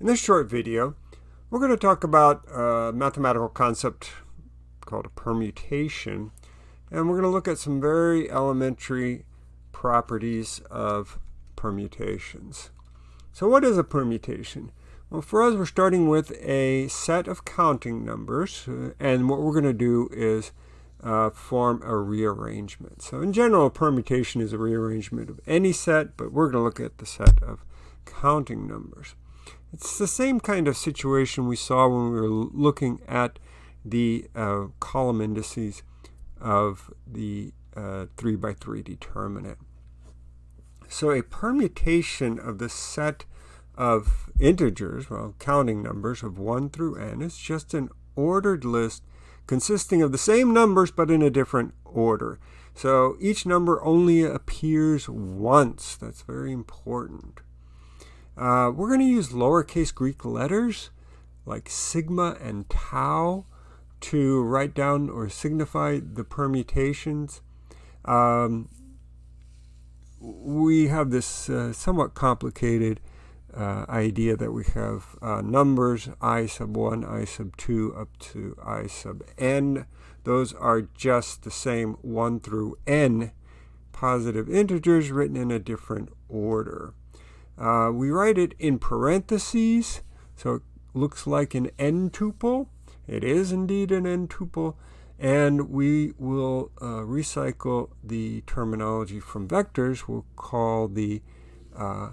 In this short video, we're going to talk about a mathematical concept called a permutation, and we're going to look at some very elementary properties of permutations. So what is a permutation? Well, for us, we're starting with a set of counting numbers, and what we're going to do is uh, form a rearrangement. So in general, a permutation is a rearrangement of any set, but we're going to look at the set of counting numbers. It's the same kind of situation we saw when we were looking at the uh, column indices of the uh, 3 by 3 determinant. So a permutation of the set of integers, well, counting numbers of 1 through n, is just an ordered list consisting of the same numbers but in a different order. So each number only appears once. That's very important. Uh, we're going to use lowercase Greek letters like sigma and tau to write down or signify the permutations. Um, we have this uh, somewhat complicated uh, idea that we have uh, numbers i sub 1, i sub 2, up to i sub n. Those are just the same 1 through n positive integers written in a different order. Uh, we write it in parentheses, so it looks like an n tuple. It is indeed an n tuple. And we will uh, recycle the terminology from vectors. We'll call the uh,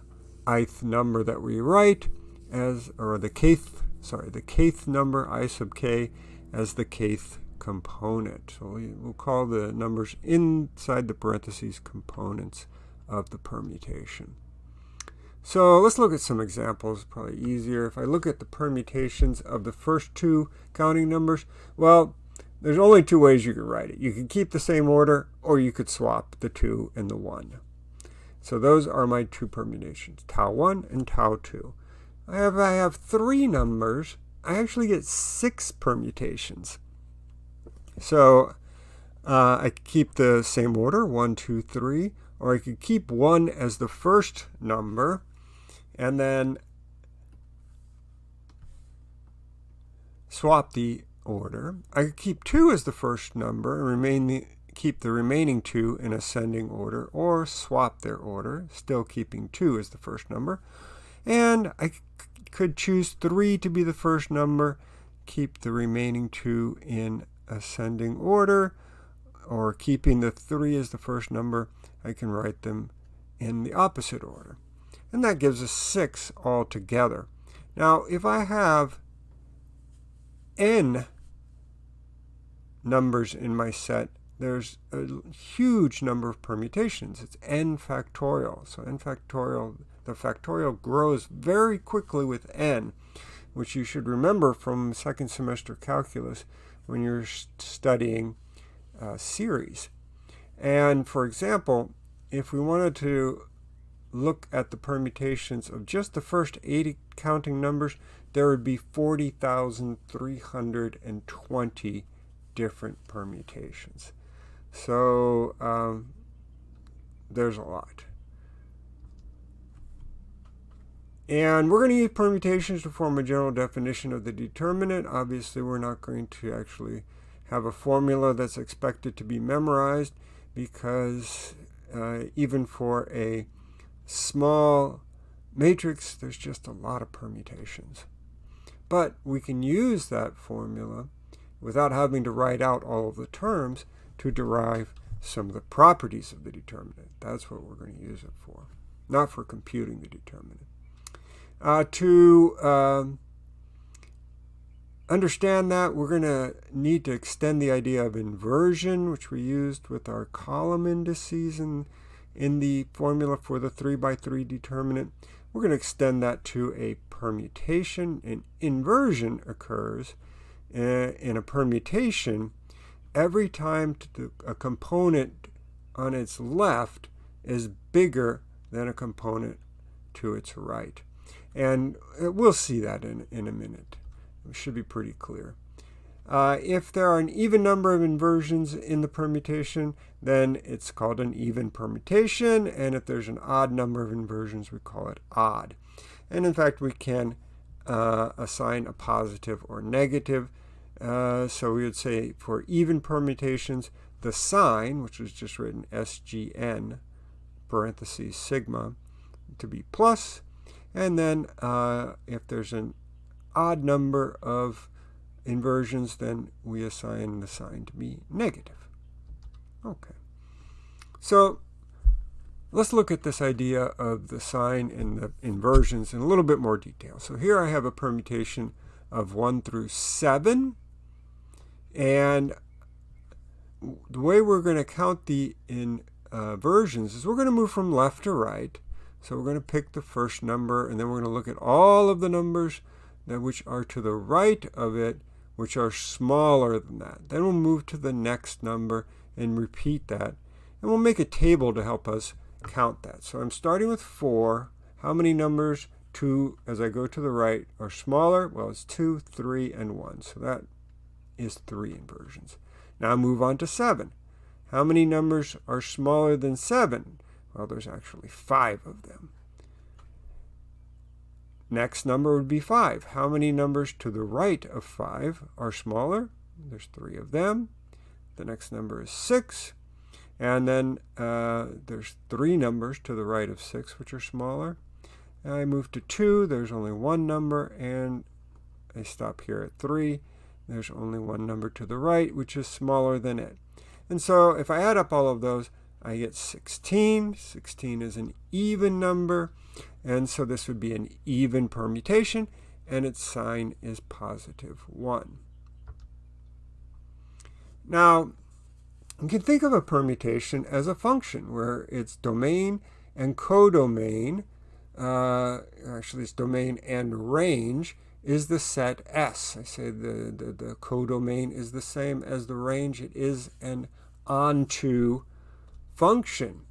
ith number that we write as, or the kth, sorry, the kth number, i sub k, as the kth component. So we, will call the numbers inside the parentheses components of the permutation. So let's look at some examples, probably easier. If I look at the permutations of the first two counting numbers, well, there's only two ways you can write it. You can keep the same order, or you could swap the 2 and the 1. So those are my two permutations, tau 1 and tau 2. I have, I have three numbers. I actually get six permutations. So uh, I keep the same order, 1, 2, 3, or I could keep 1 as the first number, and then swap the order. I could keep 2 as the first number and remain the, keep the remaining two in ascending order, or swap their order, still keeping 2 as the first number. And I could choose 3 to be the first number, keep the remaining two in ascending order, or keeping the 3 as the first number, I can write them in the opposite order. And that gives us 6 altogether. Now, if I have n numbers in my set, there's a huge number of permutations. It's n factorial. So n factorial, the factorial grows very quickly with n, which you should remember from second semester calculus when you're studying uh, series. And for example, if we wanted to look at the permutations of just the first 80 counting numbers, there would be 40,320 different permutations. So um, there's a lot. And we're going to use permutations to form a general definition of the determinant. Obviously, we're not going to actually have a formula that's expected to be memorized because uh, even for a small matrix, there's just a lot of permutations. But we can use that formula without having to write out all of the terms to derive some of the properties of the determinant. That's what we're going to use it for, not for computing the determinant. Uh, to um, understand that, we're going to need to extend the idea of inversion, which we used with our column indices in, in the formula for the 3 by 3 determinant. We're going to extend that to a permutation. An inversion occurs uh, in a permutation every time a component on its left is bigger than a component to its right. And uh, we'll see that in, in a minute. It should be pretty clear. Uh, if there are an even number of inversions in the permutation, then it's called an even permutation. And if there's an odd number of inversions, we call it odd. And in fact, we can uh, assign a positive or negative. Uh, so we would say for even permutations, the sign, which was just written SGN, parentheses sigma, to be plus. plus, and then uh, if there's an odd number of inversions, then we assign the sign to be negative. Okay. So let's look at this idea of the sign and the inversions in a little bit more detail. So here I have a permutation of 1 through 7. And the way we're going to count the inversions is we're going to move from left to right. So we're going to pick the first number, and then we're going to look at all of the numbers that which are to the right of it, which are smaller than that. Then we'll move to the next number and repeat that. And we'll make a table to help us count that. So I'm starting with 4. How many numbers 2 as I go to the right are smaller? Well, it's 2, 3, and 1. So that is 3 inversions. Now move on to 7. How many numbers are smaller than 7? Well, there's actually 5 of them. Next number would be 5. How many numbers to the right of 5 are smaller? There's 3 of them. The next number is 6. And then uh, there's 3 numbers to the right of 6 which are smaller. And I move to 2. There's only one number. And I stop here at 3. There's only one number to the right which is smaller than it. And so if I add up all of those, I get 16. 16 is an even number. And so this would be an even permutation, and its sign is positive 1. Now, you can think of a permutation as a function where its domain and codomain, uh, actually its domain and range, is the set S. I say the, the, the codomain is the same as the range. It is an onto function.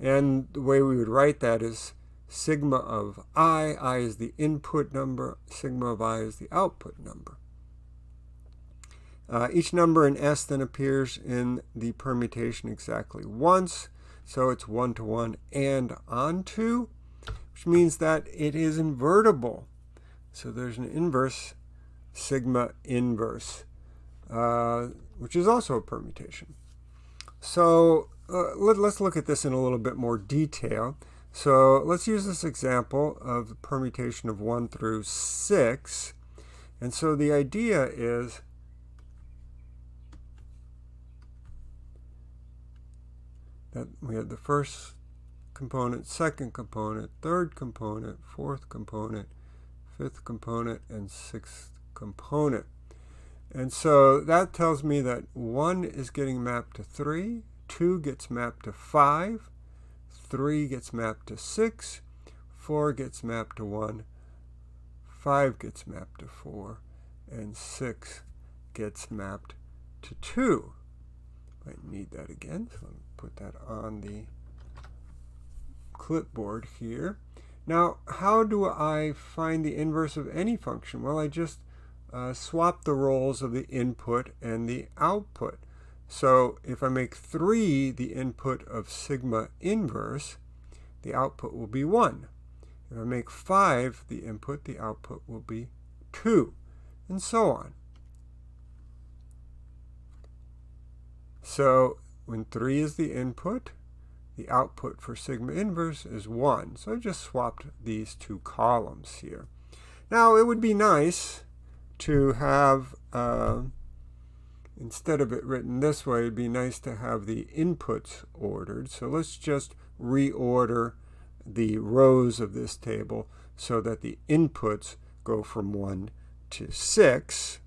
And the way we would write that is sigma of i, i is the input number, sigma of i is the output number. Uh, each number in S then appears in the permutation exactly once, so it's one-to-one -one and onto, which means that it is invertible. So there's an inverse sigma inverse, uh, which is also a permutation. So uh, let, us look at this in a little bit more detail. So let's use this example of permutation of 1 through 6. And so the idea is that we have the first component, second component, third component, fourth component, fifth component, and sixth component. And so that tells me that 1 is getting mapped to 3, 2 gets mapped to 5, 3 gets mapped to 6, 4 gets mapped to 1, 5 gets mapped to 4, and 6 gets mapped to 2. I need that again, so let me put that on the clipboard here. Now, how do I find the inverse of any function? Well, I just uh, swap the roles of the input and the output. So if I make 3 the input of sigma inverse, the output will be 1. If I make 5 the input, the output will be 2, and so on. So when 3 is the input, the output for sigma inverse is 1. So I just swapped these two columns here. Now it would be nice to have, uh, instead of it written this way, it'd be nice to have the inputs ordered. So let's just reorder the rows of this table so that the inputs go from 1 to 6.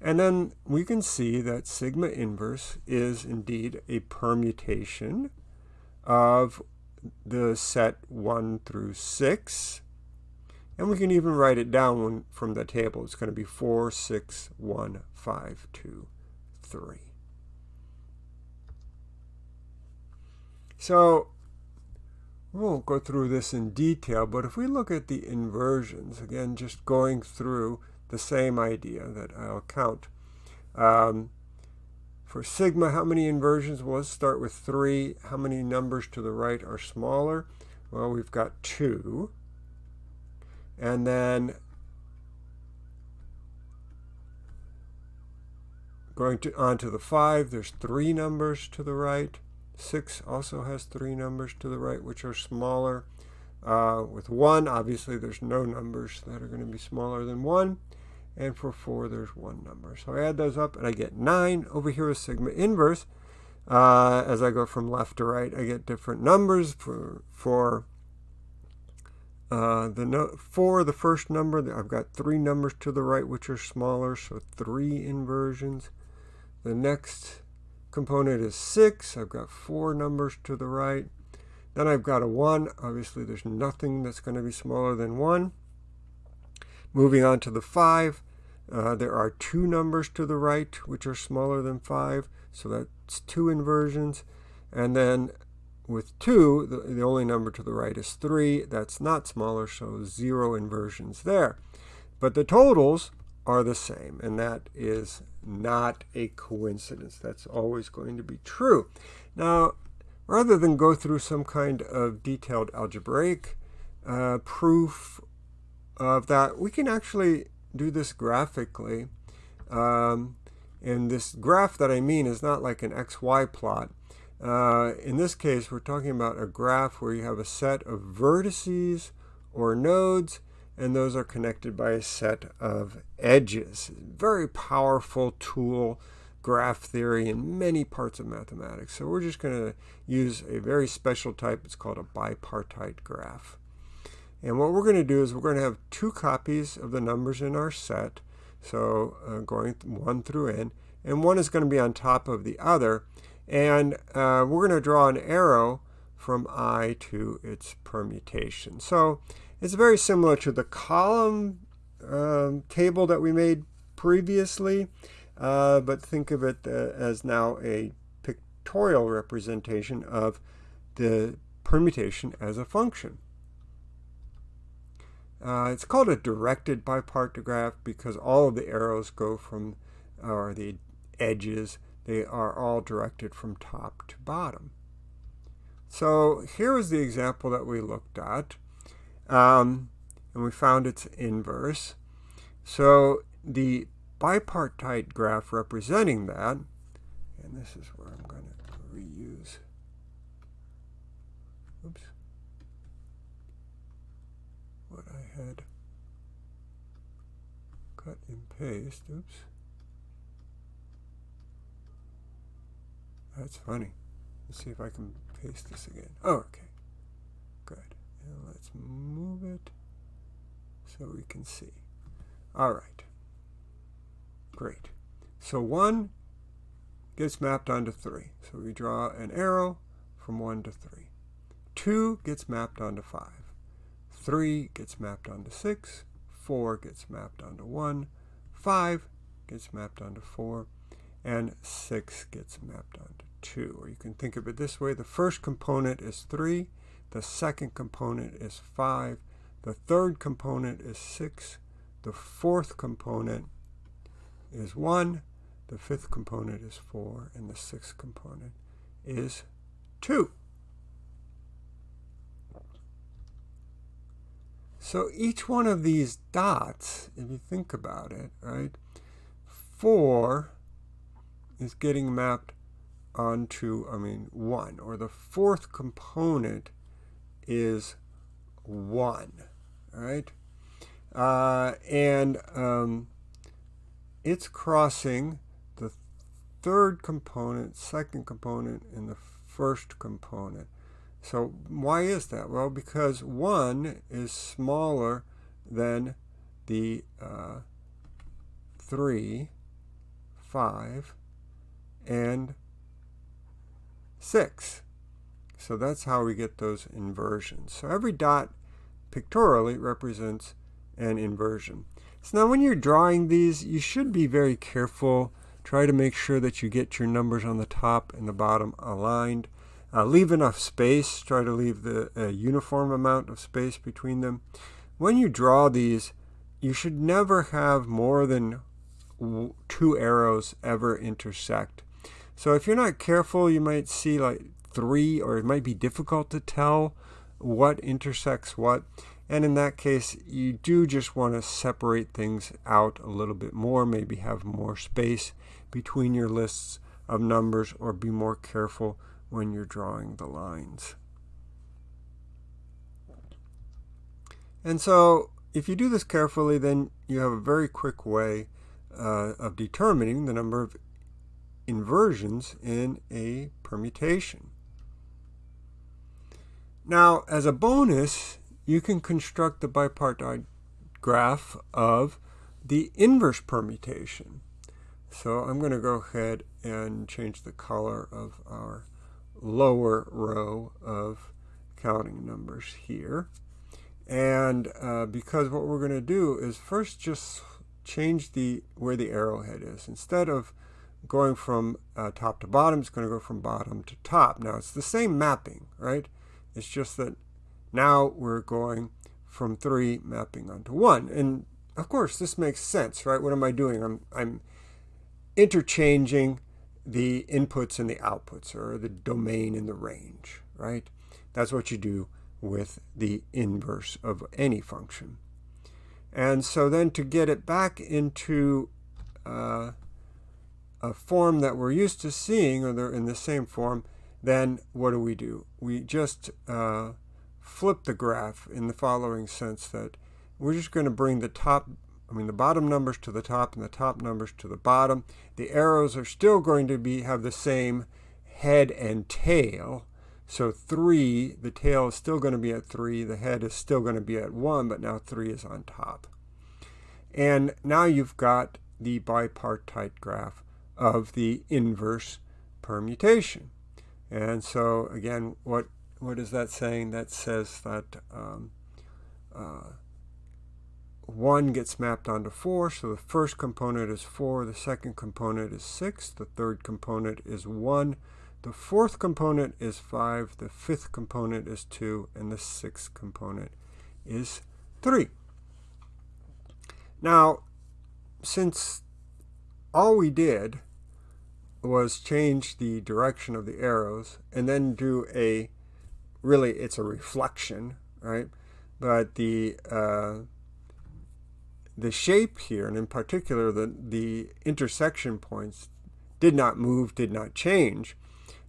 And then we can see that sigma inverse is indeed a permutation of the set 1 through 6. And we can even write it down from the table. It's going to be 4, 6, 1, 5, 2, 3. So we won't go through this in detail, but if we look at the inversions, again, just going through the same idea that I'll count. Um, for sigma, how many inversions? Well, let's start with 3. How many numbers to the right are smaller? Well, we've got 2. And then going to on to the 5, there's three numbers to the right. 6 also has three numbers to the right, which are smaller. Uh, with 1, obviously, there's no numbers that are going to be smaller than 1. And for 4, there's one number. So I add those up, and I get 9. Over here is sigma inverse. Uh, as I go from left to right, I get different numbers for, for uh, the no for the first number. I've got three numbers to the right, which are smaller, so three inversions. The next component is 6. I've got four numbers to the right. Then I've got a 1. Obviously, there's nothing that's going to be smaller than 1. Moving on to the 5, uh, there are two numbers to the right which are smaller than 5, so that's two inversions. And then with 2, the, the only number to the right is 3. That's not smaller, so 0 inversions there. But the totals are the same, and that is not a coincidence. That's always going to be true. Now, rather than go through some kind of detailed algebraic uh, proof of that, we can actually do this graphically. Um, and this graph that I mean is not like an XY plot. Uh, in this case, we're talking about a graph where you have a set of vertices or nodes, and those are connected by a set of edges. Very powerful tool, graph theory, in many parts of mathematics. So we're just going to use a very special type. It's called a bipartite graph. And what we're going to do is we're going to have two copies of the numbers in our set, so uh, going one through n, and one is going to be on top of the other. And uh, we're going to draw an arrow from i to its permutation. So it's very similar to the column um, table that we made previously, uh, but think of it uh, as now a pictorial representation of the permutation as a function. Uh, it's called a directed bipartite graph because all of the arrows go from, or the edges, they are all directed from top to bottom. So here is the example that we looked at. Um, and we found its inverse. So the bipartite graph representing that, and this is where I'm going to reuse, oops, what I had cut and paste, oops. That's funny. Let's see if I can paste this again. Oh, okay. Good. And let's move it so we can see. All right. Great. So 1 gets mapped onto 3. So we draw an arrow from 1 to 3. 2 gets mapped onto 5. 3 gets mapped onto 6. 4 gets mapped onto 1. 5 gets mapped onto 4. And 6 gets mapped onto 2. Or you can think of it this way. The first component is 3. The second component is 5. The third component is 6. The fourth component is 1. The fifth component is 4. And the sixth component is 2. So each one of these dots, if you think about it, right, 4 is getting mapped onto, I mean, 1, or the fourth component is 1, right? Uh, and um, it's crossing the third component, second component, and the first component. So why is that? Well, because 1 is smaller than the uh, 3, 5, and 6. So that's how we get those inversions. So every dot pictorially represents an inversion. So now when you're drawing these, you should be very careful. Try to make sure that you get your numbers on the top and the bottom aligned. Uh, leave enough space. Try to leave the uh, uniform amount of space between them. When you draw these, you should never have more than two arrows ever intersect. So if you're not careful, you might see like three, or it might be difficult to tell what intersects what. And in that case, you do just want to separate things out a little bit more, maybe have more space between your lists of numbers or be more careful when you're drawing the lines. And so if you do this carefully, then you have a very quick way uh, of determining the number of inversions in a permutation. Now, as a bonus, you can construct the bipartite graph of the inverse permutation. So I'm going to go ahead and change the color of our lower row of counting numbers here. And uh, because what we're going to do is first just change the where the arrowhead is. Instead of going from uh, top to bottom, it's going to go from bottom to top. Now it's the same mapping, right? It's just that now we're going from 3 mapping onto 1. And of course, this makes sense, right? What am I doing? I'm, I'm interchanging the inputs and the outputs, or the domain and the range, right? That's what you do with the inverse of any function. And so then to get it back into uh, a form that we're used to seeing, or they're in the same form, then what do we do? We just uh, flip the graph in the following sense that we're just going to bring the top, I mean the bottom numbers to the top and the top numbers to the bottom. The arrows are still going to be have the same head and tail, so 3, the tail is still going to be at 3, the head is still going to be at 1, but now 3 is on top. And now you've got the bipartite graph of the inverse permutation. And so again, what what is that saying? That says that um, uh, 1 gets mapped onto 4, so the first component is 4, the second component is 6, the third component is 1, the fourth component is 5, the fifth component is 2, and the sixth component is 3. Now, since all we did was change the direction of the arrows and then do a, really it's a reflection, right? But the, uh, the shape here, and in particular the, the intersection points, did not move, did not change.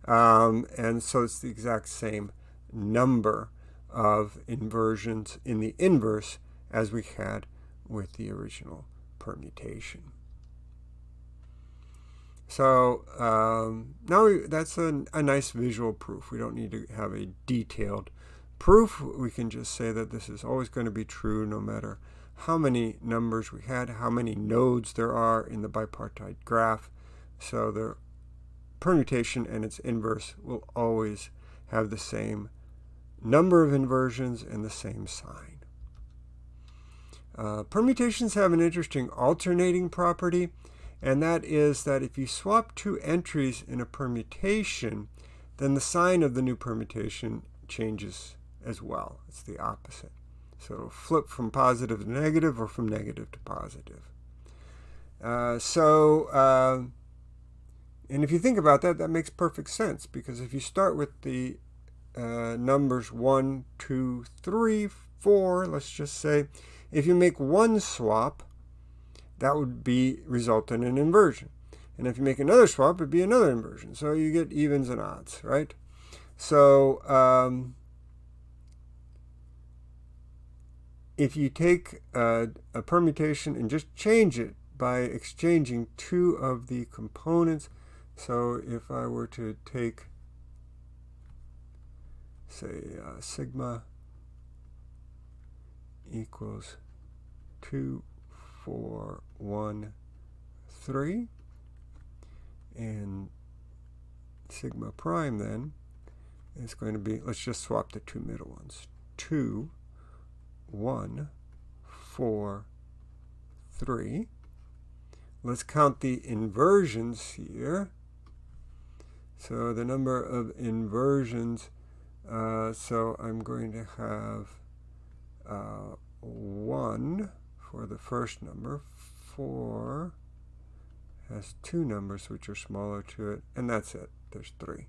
Um, and so it's the exact same number of inversions in the inverse as we had with the original permutation. So um, now we, that's a, a nice visual proof. We don't need to have a detailed proof. We can just say that this is always going to be true no matter how many numbers we had, how many nodes there are in the bipartite graph. So the permutation and its inverse will always have the same number of inversions and the same sign. Uh, permutations have an interesting alternating property, and that is that if you swap two entries in a permutation, then the sign of the new permutation changes as well. It's the opposite. So it'll flip from positive to negative or from negative to positive. Uh, so uh, and if you think about that, that makes perfect sense because if you start with the uh, numbers 1, 2, 3, 4, let's just say, if you make one swap, that would be result in an inversion. And if you make another swap, it'd be another inversion. So you get evens and odds, right? So um, if you take a, a permutation and just change it by exchanging two of the components, so if I were to take, say, uh, sigma equals 2, 4, 1, 3, and sigma prime then is going to be, let's just swap the two middle ones, 2, 1, 4, 3. Let's count the inversions here. So the number of inversions, uh, so I'm going to have uh, 1 for the first number, 4 has two numbers which are smaller to it, and that's it. There's 3,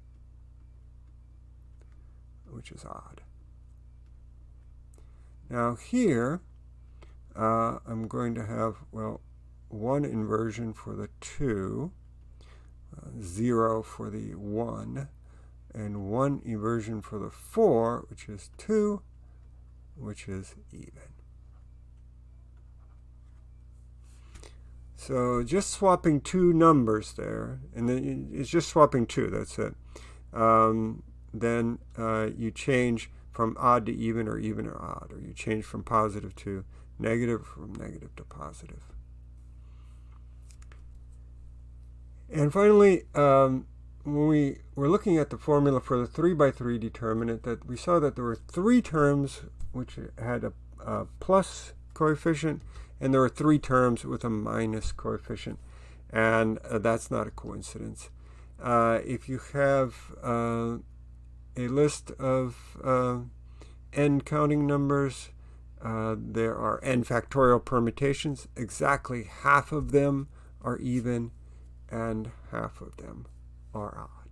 which is odd. Now here, uh, I'm going to have, well, one inversion for the 2, uh, 0 for the 1, and one inversion for the 4, which is 2, which is even. So just swapping two numbers there, and then it's just swapping two, that's it. Um, then uh, you change from odd to even or even or odd, or you change from positive to negative, from negative to positive. And finally, um, when we were looking at the formula for the 3 by 3 determinant, that we saw that there were three terms which had a, a plus coefficient, and there are three terms with a minus coefficient. And uh, that's not a coincidence. Uh, if you have uh, a list of uh, n counting numbers, uh, there are n factorial permutations. Exactly half of them are even and half of them are odd.